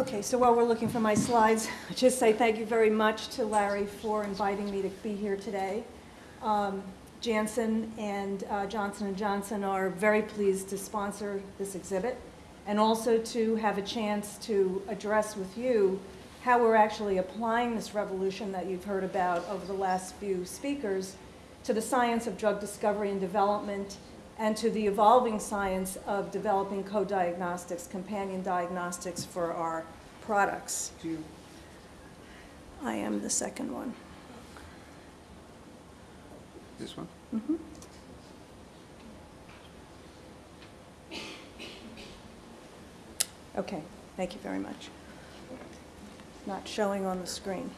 Okay, so while we're looking for my slides, I'd just say thank you very much to Larry for inviting me to be here today. Um, Janssen and uh, Johnson & Johnson are very pleased to sponsor this exhibit and also to have a chance to address with you how we're actually applying this revolution that you've heard about over the last few speakers to the science of drug discovery and development and to the evolving science of developing co-diagnostics, companion diagnostics for our products. I am the second one. this one? Mhm. Okay, thank you very much. Not showing on the screen.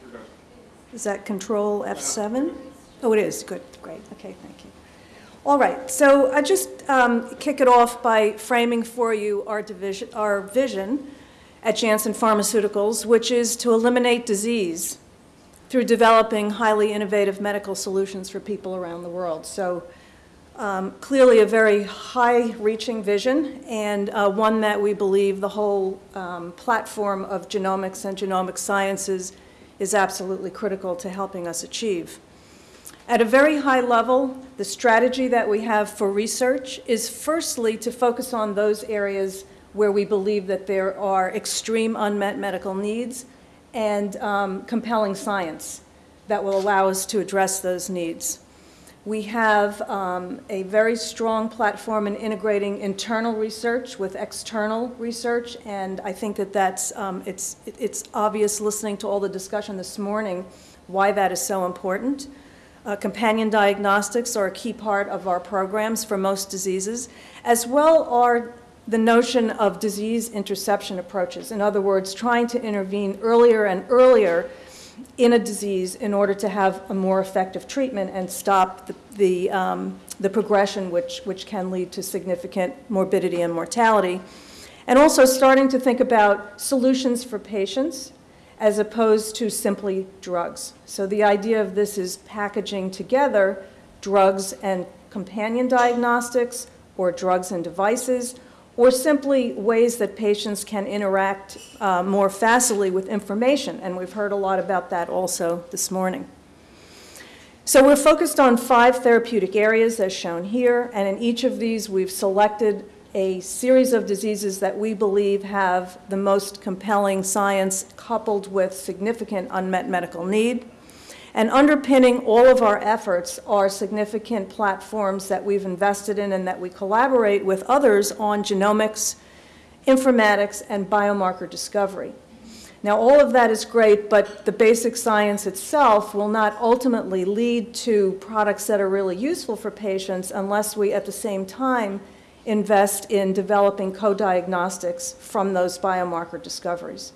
Is that Control F7? Oh, it is, good, great, okay, thank you. All right, so I just um, kick it off by framing for you our division, our vision at Janssen Pharmaceuticals, which is to eliminate disease through developing highly innovative medical solutions for people around the world. So um, clearly a very high-reaching vision and uh, one that we believe the whole um, platform of genomics and genomic sciences is absolutely critical to helping us achieve. At a very high level, the strategy that we have for research is firstly to focus on those areas where we believe that there are extreme unmet medical needs and um, compelling science that will allow us to address those needs. We have um, a very strong platform in integrating internal research with external research, and I think that that's, um, it's, it's obvious listening to all the discussion this morning why that is so important. Uh, companion diagnostics are a key part of our programs for most diseases, as well are the notion of disease interception approaches. In other words, trying to intervene earlier and earlier in a disease in order to have a more effective treatment and stop the, the, um, the progression which, which can lead to significant morbidity and mortality. And also starting to think about solutions for patients as opposed to simply drugs. So the idea of this is packaging together drugs and companion diagnostics or drugs and devices or simply ways that patients can interact uh, more facilely with information. And we've heard a lot about that also this morning. So we're focused on five therapeutic areas as shown here, and in each of these we've selected a series of diseases that we believe have the most compelling science coupled with significant unmet medical need. And underpinning all of our efforts are significant platforms that we've invested in and that we collaborate with others on genomics, informatics, and biomarker discovery. Now, all of that is great, but the basic science itself will not ultimately lead to products that are really useful for patients unless we, at the same time, invest in developing co-diagnostics from those biomarker discoveries.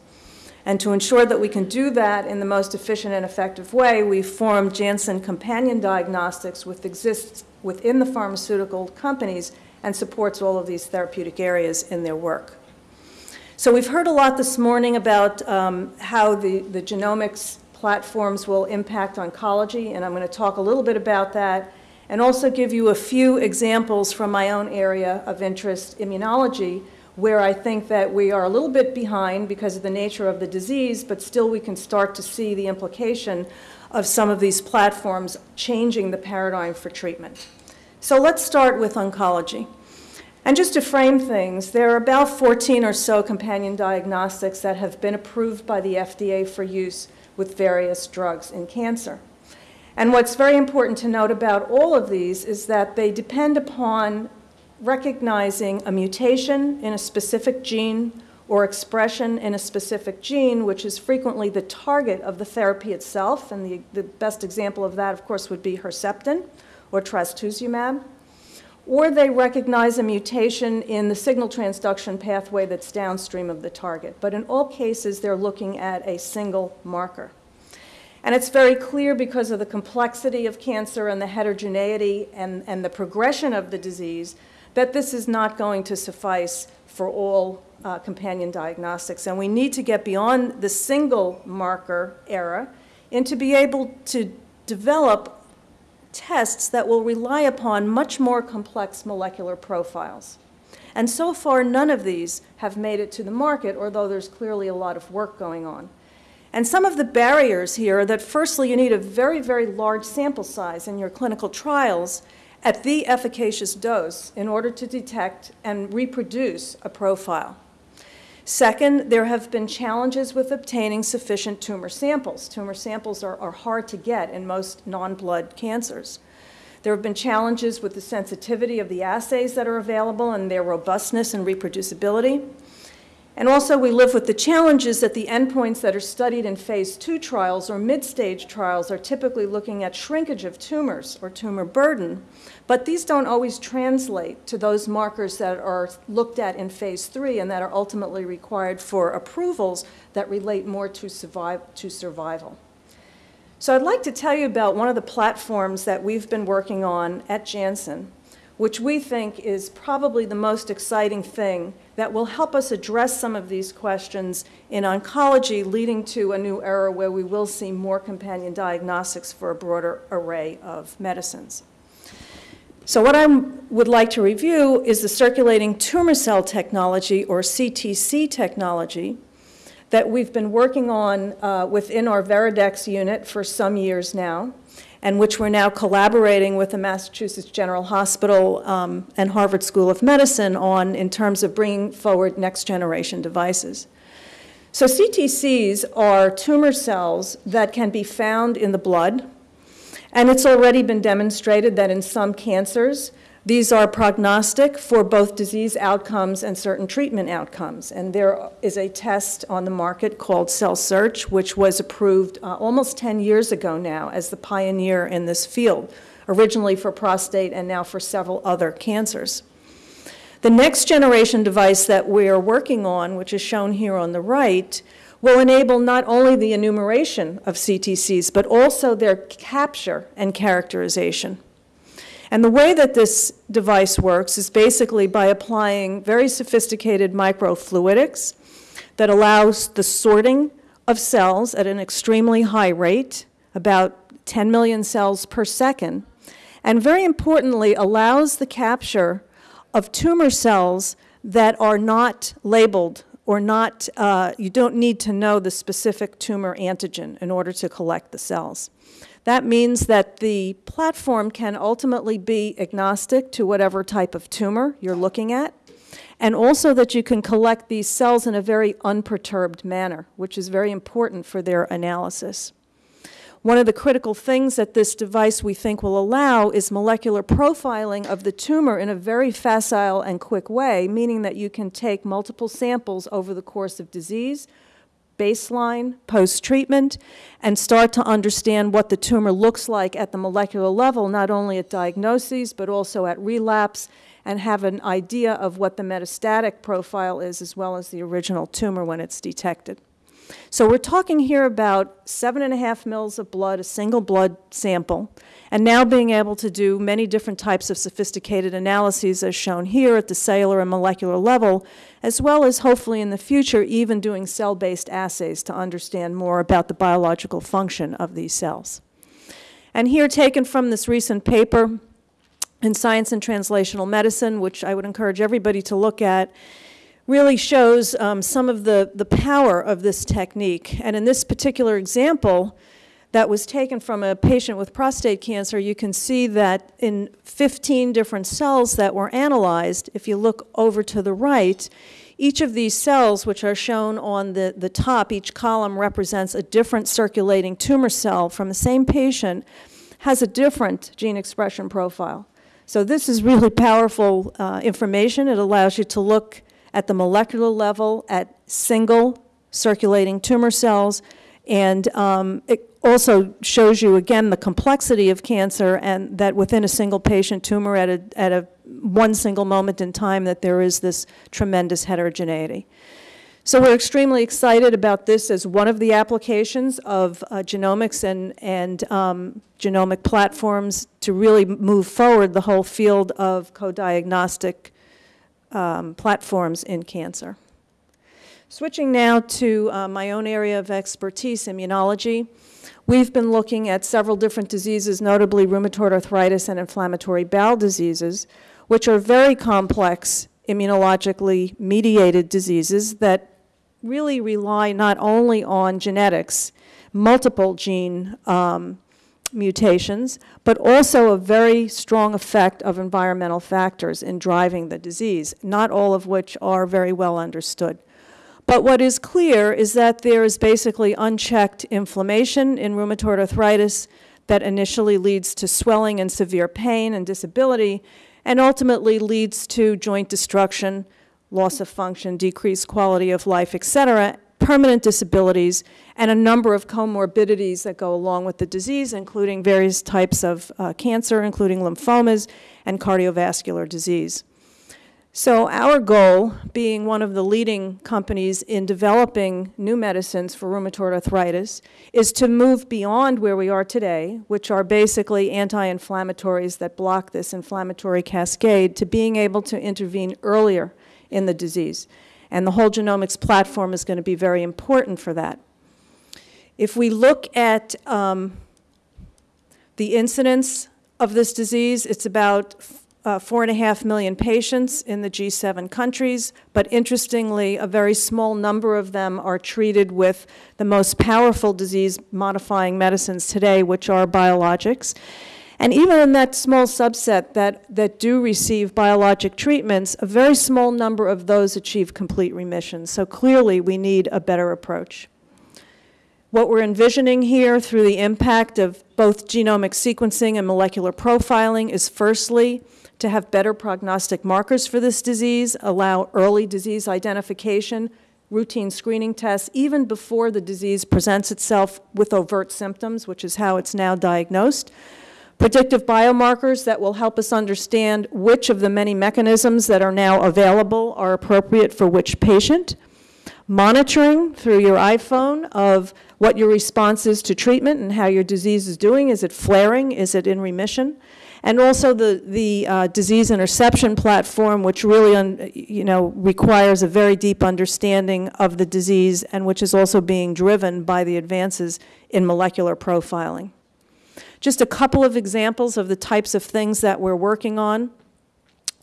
And to ensure that we can do that in the most efficient and effective way, we formed Janssen Companion Diagnostics, which exists within the pharmaceutical companies and supports all of these therapeutic areas in their work. So we've heard a lot this morning about um, how the, the genomics platforms will impact oncology, and I'm going to talk a little bit about that and also give you a few examples from my own area of interest, immunology, where I think that we are a little bit behind because of the nature of the disease, but still we can start to see the implication of some of these platforms changing the paradigm for treatment. So let's start with oncology. And just to frame things, there are about 14 or so companion diagnostics that have been approved by the FDA for use with various drugs in cancer. And what's very important to note about all of these is that they depend upon recognizing a mutation in a specific gene or expression in a specific gene, which is frequently the target of the therapy itself. And the, the best example of that, of course, would be Herceptin or trastuzumab. Or they recognize a mutation in the signal transduction pathway that's downstream of the target. But in all cases, they're looking at a single marker. And it's very clear because of the complexity of cancer and the heterogeneity and, and the progression of the disease that this is not going to suffice for all uh, companion diagnostics. And we need to get beyond the single marker era and to be able to develop tests that will rely upon much more complex molecular profiles. And so far, none of these have made it to the market, although there's clearly a lot of work going on. And some of the barriers here are that firstly, you need a very, very large sample size in your clinical trials at the efficacious dose in order to detect and reproduce a profile. Second, there have been challenges with obtaining sufficient tumor samples. Tumor samples are, are hard to get in most non-blood cancers. There have been challenges with the sensitivity of the assays that are available and their robustness and reproducibility. And also, we live with the challenges that the endpoints that are studied in phase two trials or mid-stage trials are typically looking at shrinkage of tumors or tumor burden, but these don't always translate to those markers that are looked at in phase three and that are ultimately required for approvals that relate more to, survive, to survival. So I'd like to tell you about one of the platforms that we've been working on at Janssen, which we think is probably the most exciting thing that will help us address some of these questions in oncology, leading to a new era where we will see more companion diagnostics for a broader array of medicines. So what I would like to review is the circulating tumor cell technology, or CTC technology, that we've been working on uh, within our Veridex unit for some years now and which we're now collaborating with the Massachusetts General Hospital um, and Harvard School of Medicine on in terms of bringing forward next generation devices. So CTCs are tumor cells that can be found in the blood, and it's already been demonstrated that in some cancers, these are prognostic for both disease outcomes and certain treatment outcomes. And there is a test on the market called CellSearch, which was approved uh, almost 10 years ago now as the pioneer in this field, originally for prostate and now for several other cancers. The next generation device that we're working on, which is shown here on the right, will enable not only the enumeration of CTCs, but also their capture and characterization. And the way that this device works is basically by applying very sophisticated microfluidics that allows the sorting of cells at an extremely high rate, about 10 million cells per second, and very importantly allows the capture of tumor cells that are not labeled or not, uh, you don't need to know the specific tumor antigen in order to collect the cells. That means that the platform can ultimately be agnostic to whatever type of tumor you're looking at, and also that you can collect these cells in a very unperturbed manner, which is very important for their analysis. One of the critical things that this device we think will allow is molecular profiling of the tumor in a very facile and quick way, meaning that you can take multiple samples over the course of disease, baseline, post-treatment, and start to understand what the tumor looks like at the molecular level, not only at diagnoses, but also at relapse, and have an idea of what the metastatic profile is, as well as the original tumor when it's detected. So we're talking here about seven and a half mils of blood, a single blood sample, and now being able to do many different types of sophisticated analyses as shown here at the cellular and molecular level, as well as hopefully in the future even doing cell-based assays to understand more about the biological function of these cells. And here taken from this recent paper in Science and Translational Medicine, which I would encourage everybody to look at, really shows um, some of the, the power of this technique. And in this particular example, that was taken from a patient with prostate cancer, you can see that in 15 different cells that were analyzed, if you look over to the right, each of these cells, which are shown on the, the top, each column represents a different circulating tumor cell from the same patient, has a different gene expression profile. So this is really powerful uh, information. It allows you to look at the molecular level at single circulating tumor cells, and um, it also shows you, again, the complexity of cancer and that within a single patient tumor at a, at a one single moment in time that there is this tremendous heterogeneity. So we're extremely excited about this as one of the applications of uh, genomics and, and um, genomic platforms to really move forward the whole field of co-diagnostic um, platforms in cancer. Switching now to uh, my own area of expertise, immunology. We've been looking at several different diseases, notably rheumatoid arthritis and inflammatory bowel diseases, which are very complex immunologically mediated diseases that really rely not only on genetics, multiple gene um, mutations, but also a very strong effect of environmental factors in driving the disease, not all of which are very well understood. But what is clear is that there is basically unchecked inflammation in rheumatoid arthritis that initially leads to swelling and severe pain and disability, and ultimately leads to joint destruction, loss of function, decreased quality of life, et cetera, permanent disabilities, and a number of comorbidities that go along with the disease, including various types of uh, cancer, including lymphomas and cardiovascular disease. So our goal, being one of the leading companies in developing new medicines for rheumatoid arthritis, is to move beyond where we are today, which are basically anti-inflammatories that block this inflammatory cascade, to being able to intervene earlier in the disease. And the whole genomics platform is going to be very important for that. If we look at um, the incidence of this disease, it's about uh, four and a half million patients in the G7 countries, but interestingly, a very small number of them are treated with the most powerful disease-modifying medicines today, which are biologics. And even in that small subset that, that do receive biologic treatments, a very small number of those achieve complete remission. So clearly, we need a better approach. What we're envisioning here through the impact of both genomic sequencing and molecular profiling is firstly, to have better prognostic markers for this disease, allow early disease identification, routine screening tests, even before the disease presents itself with overt symptoms, which is how it's now diagnosed. Predictive biomarkers that will help us understand which of the many mechanisms that are now available are appropriate for which patient. Monitoring through your iPhone of what your response is to treatment and how your disease is doing. Is it flaring? Is it in remission? and also the, the uh, disease interception platform, which really, un, you know, requires a very deep understanding of the disease and which is also being driven by the advances in molecular profiling. Just a couple of examples of the types of things that we're working on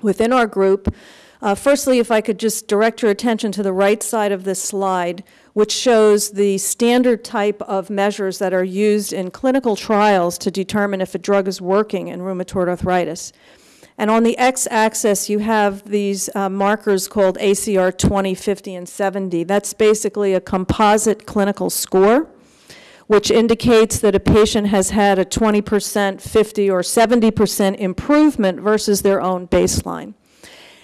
within our group. Uh, firstly, if I could just direct your attention to the right side of this slide, which shows the standard type of measures that are used in clinical trials to determine if a drug is working in rheumatoid arthritis. And on the x-axis, you have these uh, markers called ACR 20, 50, and 70. That's basically a composite clinical score, which indicates that a patient has had a 20%, 50, or 70% improvement versus their own baseline.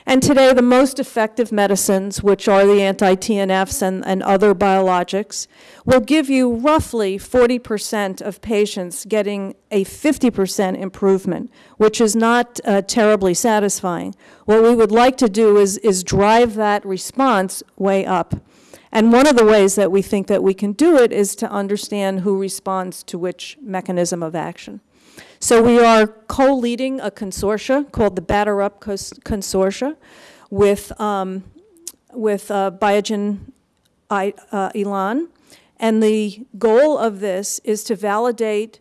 And today, the most effective medicines, which are the anti-TNFs and, and other biologics, will give you roughly 40% of patients getting a 50% improvement, which is not uh, terribly satisfying. What we would like to do is, is drive that response way up. And one of the ways that we think that we can do it is to understand who responds to which mechanism of action. So we are co-leading a consortia called the Batter Up Consortia with, um, with uh, Biogen I, uh, Elan. And the goal of this is to validate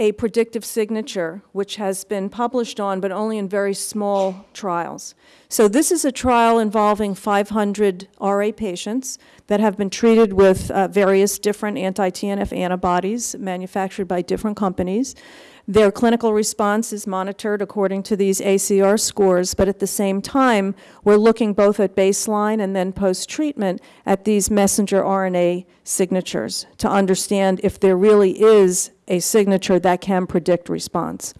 a predictive signature, which has been published on, but only in very small trials. So this is a trial involving 500 RA patients that have been treated with uh, various different anti-TNF antibodies manufactured by different companies. Their clinical response is monitored according to these ACR scores, but at the same time, we're looking both at baseline and then post-treatment at these messenger RNA signatures to understand if there really is a signature that can predict response.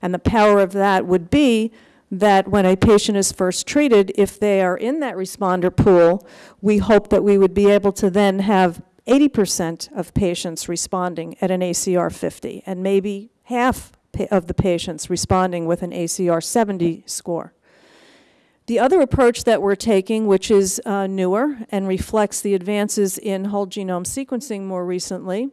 And the power of that would be that when a patient is first treated, if they are in that responder pool, we hope that we would be able to then have 80% of patients responding at an ACR 50 and maybe half of the patients responding with an ACR 70 score. The other approach that we're taking, which is uh, newer and reflects the advances in whole genome sequencing more recently,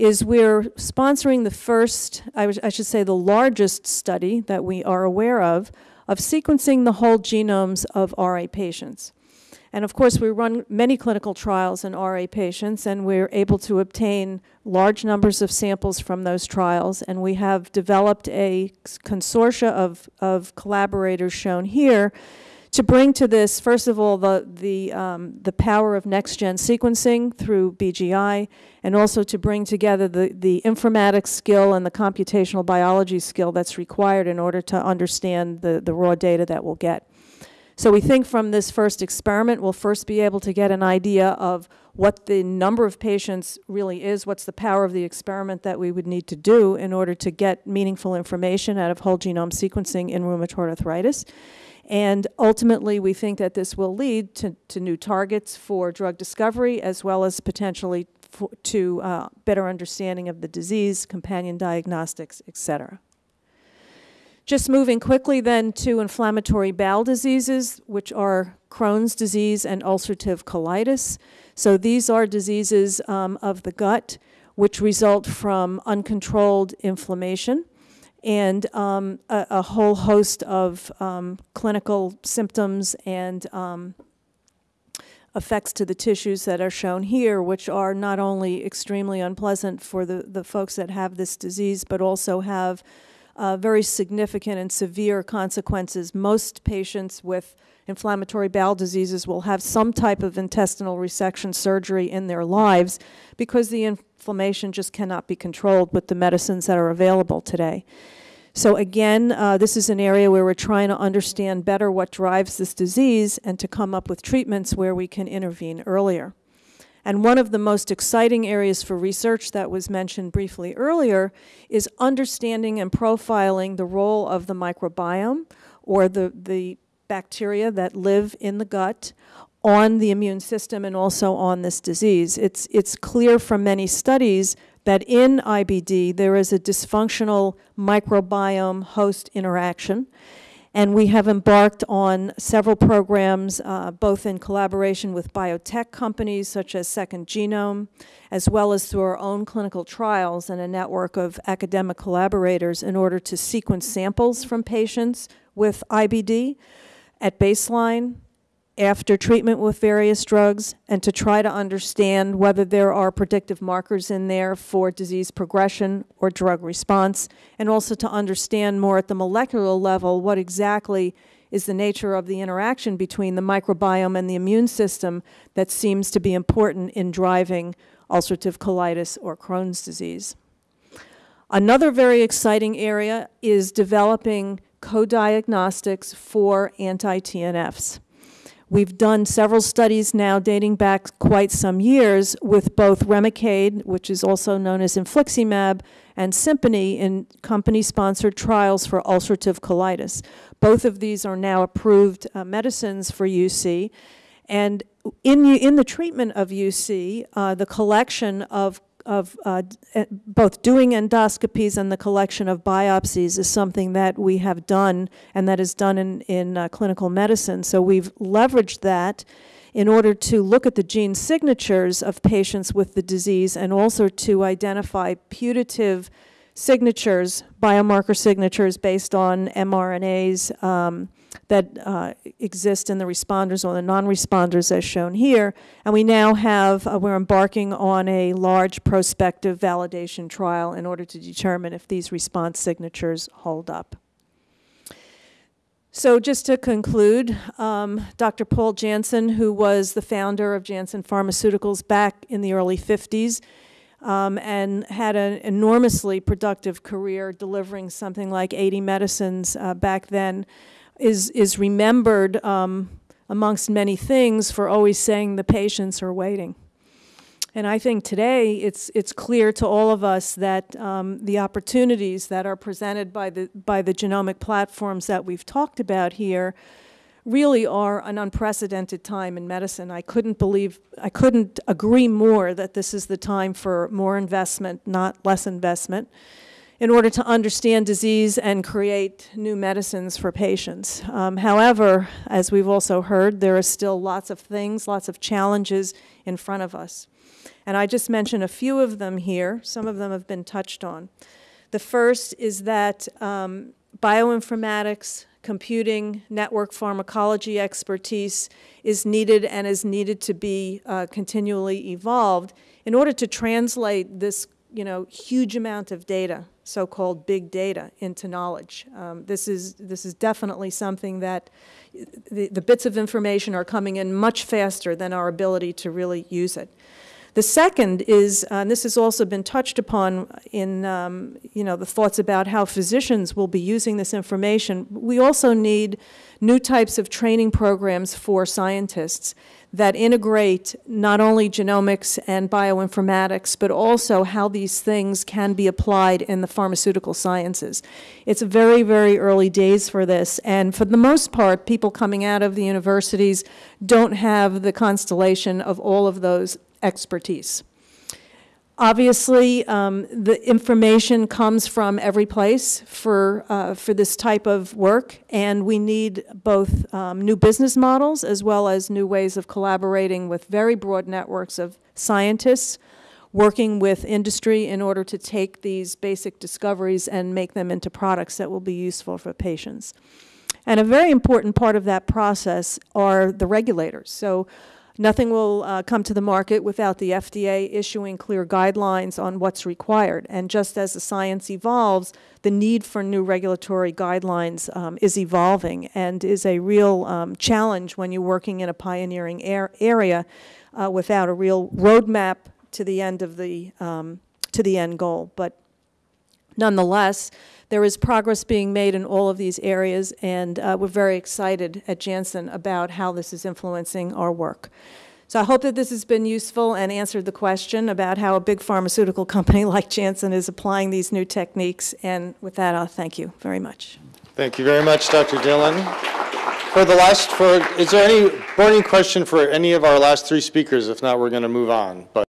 is we're sponsoring the first, I, I should say the largest study that we are aware of, of sequencing the whole genomes of RA patients. And of course, we run many clinical trials in RA patients, and we're able to obtain large numbers of samples from those trials. And we have developed a consortia of, of collaborators shown here to bring to this, first of all, the, the, um, the power of next-gen sequencing through BGI, and also to bring together the, the informatics skill and the computational biology skill that's required in order to understand the, the raw data that we'll get. So we think from this first experiment, we'll first be able to get an idea of what the number of patients really is, what's the power of the experiment that we would need to do in order to get meaningful information out of whole genome sequencing in rheumatoid arthritis. And ultimately, we think that this will lead to, to new targets for drug discovery as well as potentially for, to uh, better understanding of the disease, companion diagnostics, et cetera. Just moving quickly then to inflammatory bowel diseases, which are Crohn's disease and ulcerative colitis. So these are diseases um, of the gut which result from uncontrolled inflammation and um, a, a, whole host of um, clinical symptoms and um, effects to the tissues that are shown here, which are not only extremely unpleasant for the, the folks that have this disease, but also have uh, very significant and severe consequences. Most patients with inflammatory bowel diseases will have some type of intestinal resection surgery in their lives because the inflammation just cannot be controlled with the medicines that are available today. So again, uh, this is an area where we're trying to understand better what drives this disease and to come up with treatments where we can intervene earlier. And one of the most exciting areas for research that was mentioned briefly earlier is understanding and profiling the role of the microbiome or the, the bacteria that live in the gut on the immune system and also on this disease. It's, it's clear from many studies that in IBD there is a dysfunctional microbiome host interaction. And we have embarked on several programs, uh, both in collaboration with biotech companies such as Second Genome, as well as through our own clinical trials and a network of academic collaborators in order to sequence samples from patients with IBD at baseline, after treatment with various drugs and to try to understand whether there are predictive markers in there for disease progression or drug response, and also to understand more at the molecular level what exactly is the nature of the interaction between the microbiome and the immune system that seems to be important in driving ulcerative colitis or Crohn's disease. Another very exciting area is developing co-diagnostics for anti-TNFs. We've done several studies now dating back quite some years with both Remicade, which is also known as infliximab, and Simponi in company-sponsored trials for ulcerative colitis. Both of these are now approved uh, medicines for UC. And in, in the treatment of UC, uh, the collection of of uh, both doing endoscopies and the collection of biopsies is something that we have done and that is done in, in uh, clinical medicine. So we've leveraged that in order to look at the gene signatures of patients with the disease and also to identify putative signatures, biomarker signatures based on mRNAs, um, that uh, exist in the responders or the non-responders as shown here. And we now have, uh, we're embarking on a large prospective validation trial in order to determine if these response signatures hold up. So just to conclude, um, Dr. Paul Janssen, who was the founder of Janssen Pharmaceuticals back in the early 50s, um, and had an enormously productive career delivering something like 80 medicines uh, back then, is, is remembered um, amongst many things for always saying the patients are waiting. And I think today it's, it's clear to all of us that um, the opportunities that are presented by the, by the genomic platforms that we've talked about here really are an unprecedented time in medicine. I couldn't believe, I couldn't agree more that this is the time for more investment, not less investment in order to understand disease and create new medicines for patients. Um, however, as we've also heard, there are still lots of things, lots of challenges in front of us. And I just mentioned a few of them here. Some of them have been touched on. The first is that um, bioinformatics, computing, network pharmacology expertise is needed and is needed to be uh, continually evolved in order to translate this you know, huge amount of data so-called big data into knowledge. Um, This is, this is definitely something that, the, the bits of information are coming in much faster than our ability to really use it. The second is, uh, and this has also been touched upon in, um, you know, the thoughts about how physicians will be using this information. We also need new types of training programs for scientists that integrate not only genomics and bioinformatics, but also how these things can be applied in the pharmaceutical sciences. It's very, very early days for this, and for the most part, people coming out of the universities don't have the constellation of all of those expertise. Obviously, um, the information comes from every place for, uh, for this type of work, and we need both um, new business models as well as new ways of collaborating with very broad networks of scientists, working with industry in order to take these basic discoveries and make them into products that will be useful for patients. And a very important part of that process are the regulators. So Nothing will uh, come to the market without the FDA issuing clear guidelines on what's required. And just as the science evolves, the need for new regulatory guidelines um, is evolving and is a real um, challenge when you're working in a pioneering ar- area uh, without a real roadmap to the end of the um, to the end goal. But Nonetheless, there is progress being made in all of these areas, and uh, we're very excited at Janssen about how this is influencing our work. So I hope that this has been useful and answered the question about how a big pharmaceutical company like Janssen is applying these new techniques. And with that, I'll thank you very much. Thank you very much, Dr. Dillon. For the last, for, is there any burning question for any of our last three speakers? If not, we're going to move on. But